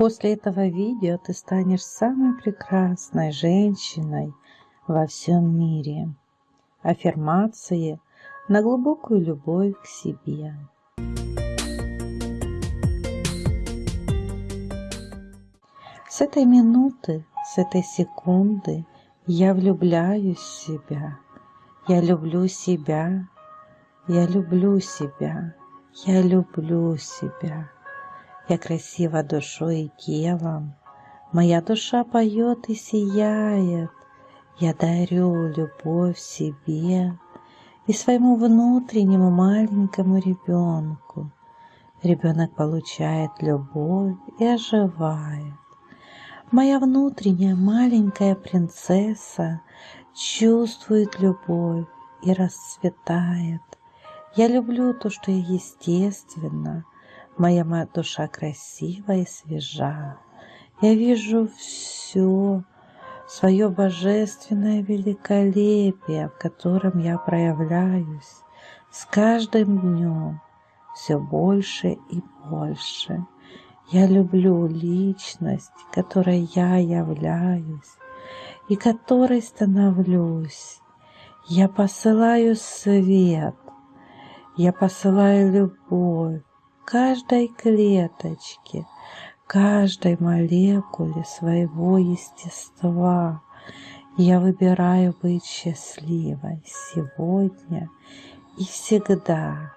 После этого видео ты станешь самой прекрасной женщиной во всем мире. Аффирмации на глубокую любовь к себе. С этой минуты, с этой секунды я влюбляюсь в себя. Я люблю себя. Я люблю себя. Я люблю себя. Я красива душой и телом. Моя душа поет и сияет. Я дарю любовь себе и своему внутреннему маленькому ребенку. Ребенок получает любовь и оживает. Моя внутренняя маленькая принцесса чувствует любовь и расцветает. Я люблю то, что я естественно. Моя душа красива и свежа. Я вижу все, свое божественное великолепие, в котором я проявляюсь с каждым днем все больше и больше. Я люблю личность, которой я являюсь и которой становлюсь. Я посылаю свет, я посылаю любовь каждой клеточке, каждой молекуле своего естества. Я выбираю быть счастливой сегодня и всегда.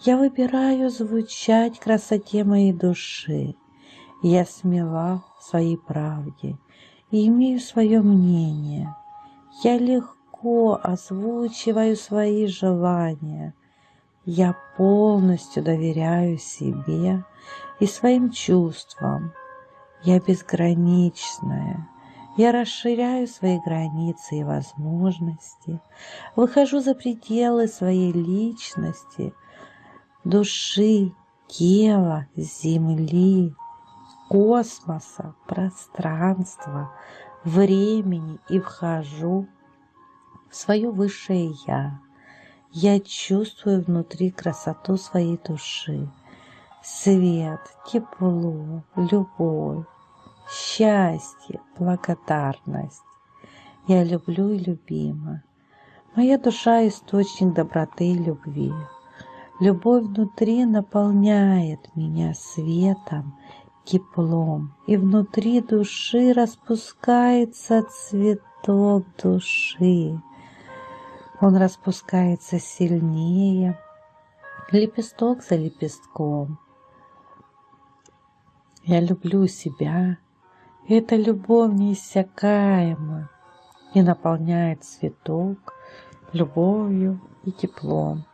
Я выбираю звучать красоте моей души. Я смела в своей правде и имею свое мнение. Я легко озвучиваю свои желания. Я полностью доверяю себе и своим чувствам. Я безграничная. Я расширяю свои границы и возможности, выхожу за пределы своей личности – души, тела, земли, космоса, пространства, времени и вхожу в свое высшее Я. Я чувствую внутри красоту своей души, свет, тепло, любовь, счастье, благодарность. Я люблю и любима. Моя душа – источник доброты и любви. Любовь внутри наполняет меня светом, теплом, и внутри души распускается цветок души. Он распускается сильнее, лепесток за лепестком. Я люблю себя, и эта любовь неиссякаема и наполняет цветок любовью и теплом.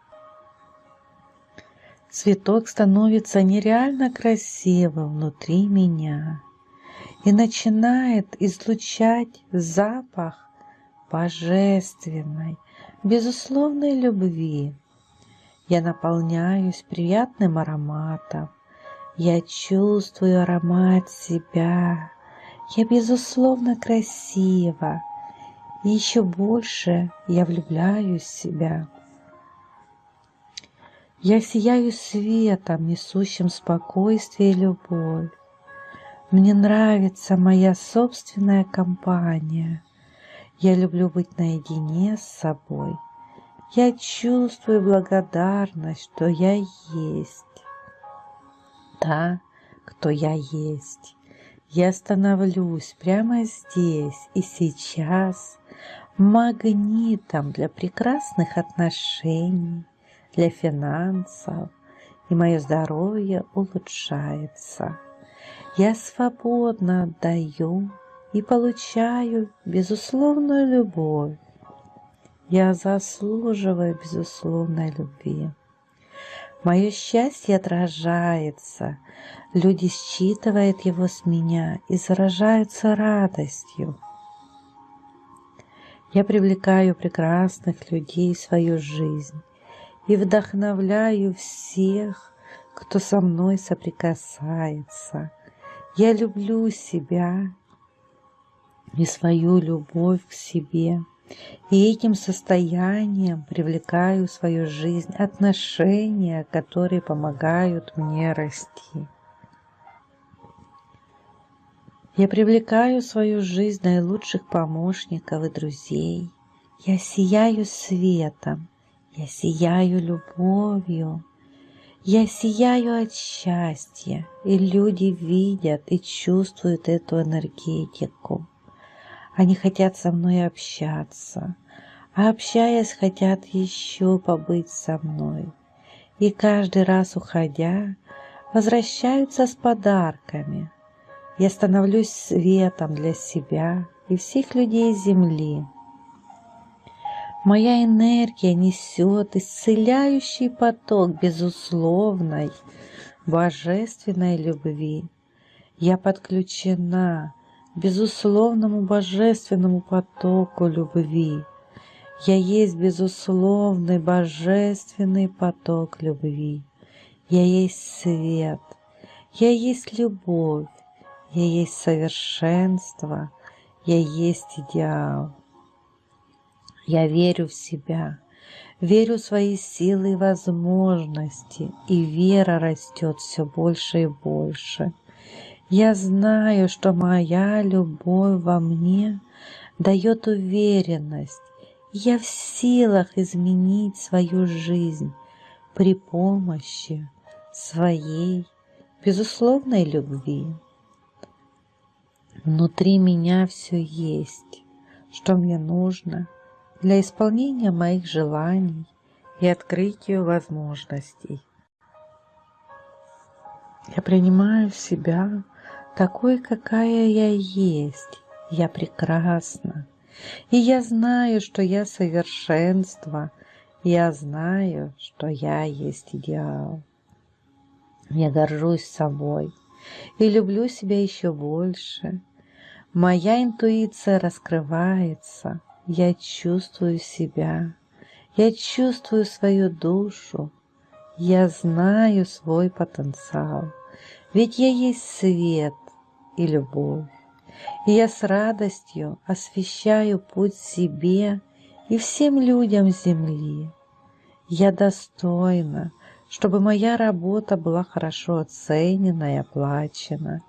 Цветок становится нереально красивым внутри меня и начинает излучать запах божественной, безусловной любви. Я наполняюсь приятным ароматом. Я чувствую аромат себя. Я безусловно красива. И еще больше я влюбляюсь в себя. Я сияю светом, несущим спокойствие и любовь. Мне нравится моя собственная компания. Я люблю быть наедине с собой. Я чувствую благодарность, что я есть. Та, кто я есть. Я становлюсь прямо здесь и сейчас магнитом для прекрасных отношений, для финансов, и мое здоровье улучшается. Я свободно отдаю и получаю безусловную любовь. Я заслуживаю безусловной любви. Мое счастье отражается, люди считывают его с меня и заражаются радостью. Я привлекаю прекрасных людей в свою жизнь и вдохновляю всех, кто со мной соприкасается. Я люблю себя и свою любовь к себе, и этим состоянием привлекаю в свою жизнь отношения, которые помогают мне расти. Я привлекаю в свою жизнь наилучших помощников и друзей. Я сияю светом, я сияю любовью. Я сияю от счастья, и люди видят и чувствуют эту энергетику. Они хотят со мной общаться, а общаясь, хотят еще побыть со мной. И каждый раз уходя, возвращаются с подарками. Я становлюсь светом для себя и всех людей Земли. Моя энергия несет исцеляющий поток безусловной, божественной любви. Я подключена безусловному божественному потоку любви. Я есть безусловный божественный поток любви. Я есть свет, я есть любовь, я есть совершенство, я есть идеал. Я верю в себя, верю в свои силы и возможности, и вера растет все больше и больше. Я знаю, что моя любовь во мне дает уверенность, я в силах изменить свою жизнь при помощи своей безусловной любви. Внутри меня все есть, что мне нужно – для исполнения моих желаний и открытию возможностей. Я принимаю себя такой, какая я есть. Я прекрасна. И я знаю, что я совершенство. Я знаю, что я есть идеал. Я горжусь собой и люблю себя еще больше. Моя интуиция раскрывается – я чувствую себя, я чувствую свою душу, я знаю свой потенциал, ведь я есть свет и любовь. И я с радостью освещаю путь себе и всем людям Земли. Я достойна, чтобы моя работа была хорошо оценена и оплачена,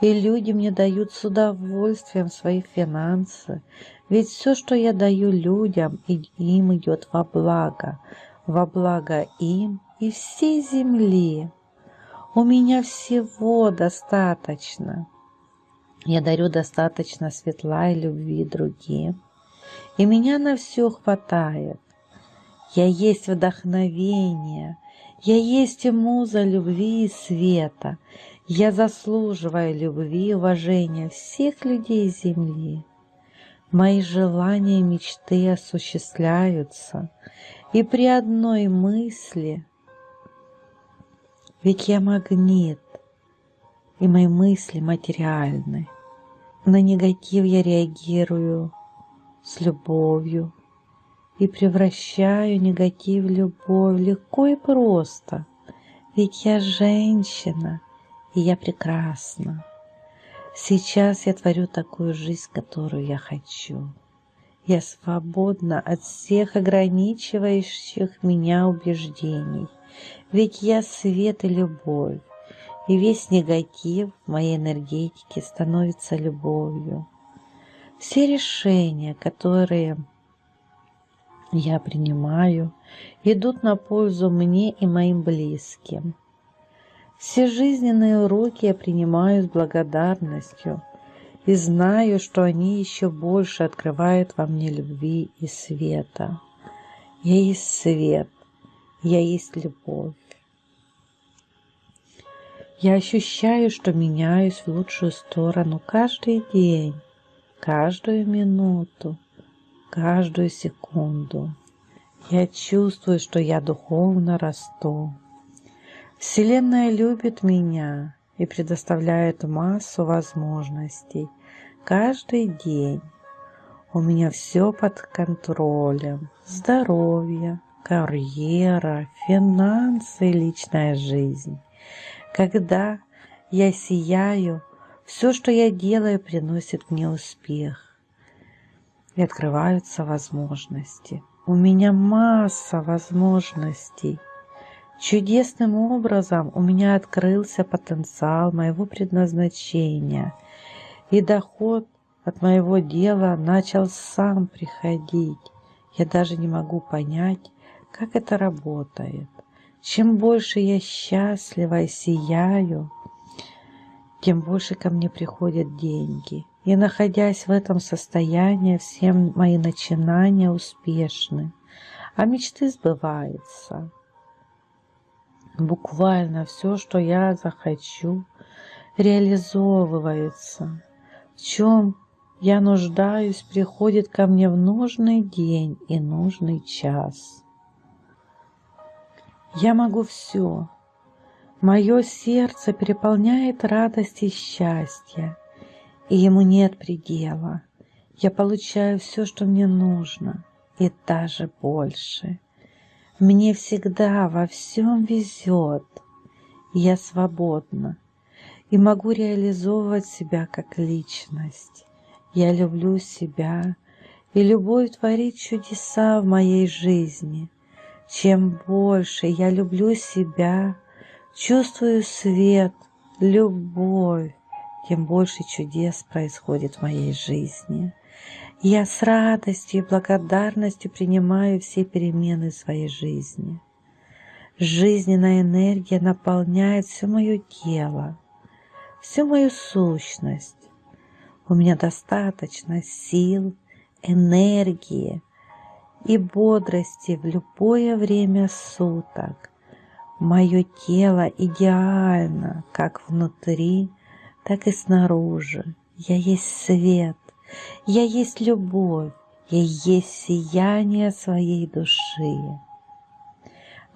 и люди мне дают с удовольствием свои финансы, ведь все, что я даю людям, им идет во благо, во благо им и всей земли. У меня всего достаточно. Я дарю достаточно светла и любви другим, и меня на все хватает. Я есть вдохновение, я есть муза любви и света. Я заслуживаю любви и уважения всех людей Земли. Мои желания и мечты осуществляются, и при одной мысли, ведь я магнит, и мои мысли материальны. На негатив я реагирую с любовью и превращаю негатив в любовь легко и просто, ведь я женщина, и я прекрасна. Сейчас я творю такую жизнь, которую я хочу. Я свободна от всех ограничивающих меня убеждений, ведь я свет и любовь, и весь негатив моей энергетике становится любовью. Все решения, которые я принимаю, идут на пользу мне и моим близким. Все жизненные уроки я принимаю с благодарностью и знаю, что они еще больше открывают во мне любви и света. Я есть свет, я есть любовь. Я ощущаю, что меняюсь в лучшую сторону каждый день, каждую минуту, каждую секунду. Я чувствую, что я духовно расту. Вселенная любит меня и предоставляет массу возможностей каждый день. У меня все под контролем. Здоровье, карьера, финансы личная жизнь. Когда я сияю, все, что я делаю, приносит мне успех. И открываются возможности. У меня масса возможностей – Чудесным образом у меня открылся потенциал моего предназначения. И доход от моего дела начал сам приходить. Я даже не могу понять, как это работает. Чем больше я счастлива и сияю, тем больше ко мне приходят деньги. И находясь в этом состоянии, все мои начинания успешны, а мечты сбываются. Буквально все, что я захочу, реализовывается. В чем я нуждаюсь, приходит ко мне в нужный день и нужный час. Я могу все. Мое сердце переполняет радость и счастье, и ему нет предела. Я получаю все, что мне нужно, и даже больше. Мне всегда во всем везет, я свободна и могу реализовывать себя как личность. Я люблю себя, и любовь творит чудеса в моей жизни – чем больше я люблю себя, чувствую свет, любовь, тем больше чудес происходит в моей жизни. Я с радостью и благодарностью принимаю все перемены своей жизни. Жизненная энергия наполняет все мое тело, всю мою сущность. У меня достаточно сил, энергии, и бодрости в любое время суток. Мое тело идеально как внутри, так и снаружи. Я есть свет, я есть любовь, я есть сияние своей души.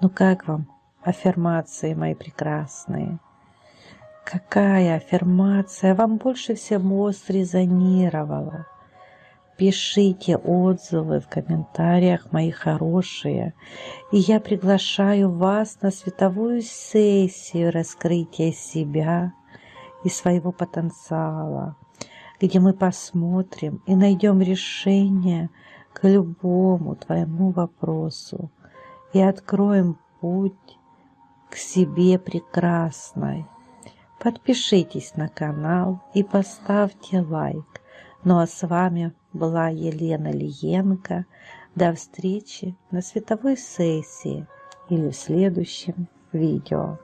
Ну как вам аффирмации мои прекрасные? Какая аффирмация вам больше всего срезонировала? Пишите отзывы в комментариях, мои хорошие. И я приглашаю вас на световую сессию раскрытия себя и своего потенциала, где мы посмотрим и найдем решение к любому твоему вопросу и откроем путь к себе прекрасной. Подпишитесь на канал и поставьте лайк. Ну а с вами была Елена Лиенко. До встречи на световой сессии или в следующем видео.